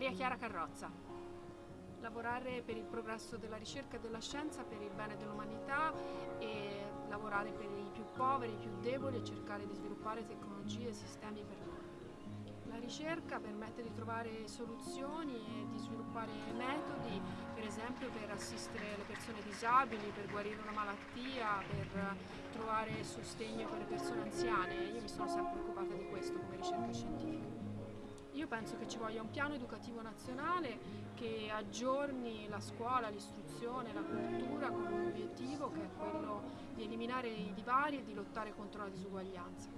Maria Chiara Carrozza. Lavorare per il progresso della ricerca e della scienza per il bene dell'umanità e lavorare per i più poveri, i più deboli e cercare di sviluppare tecnologie e sistemi per loro. La ricerca permette di trovare soluzioni e di sviluppare metodi, per esempio per assistere le persone disabili, per guarire una malattia, per trovare sostegno per le persone anziane. Io mi sono sempre occupata di questo come ricerca scientifica. Io penso che ci voglia un piano educativo nazionale che aggiorni la scuola, l'istruzione, la cultura con un obiettivo che è quello di eliminare i divari e di lottare contro la disuguaglianza.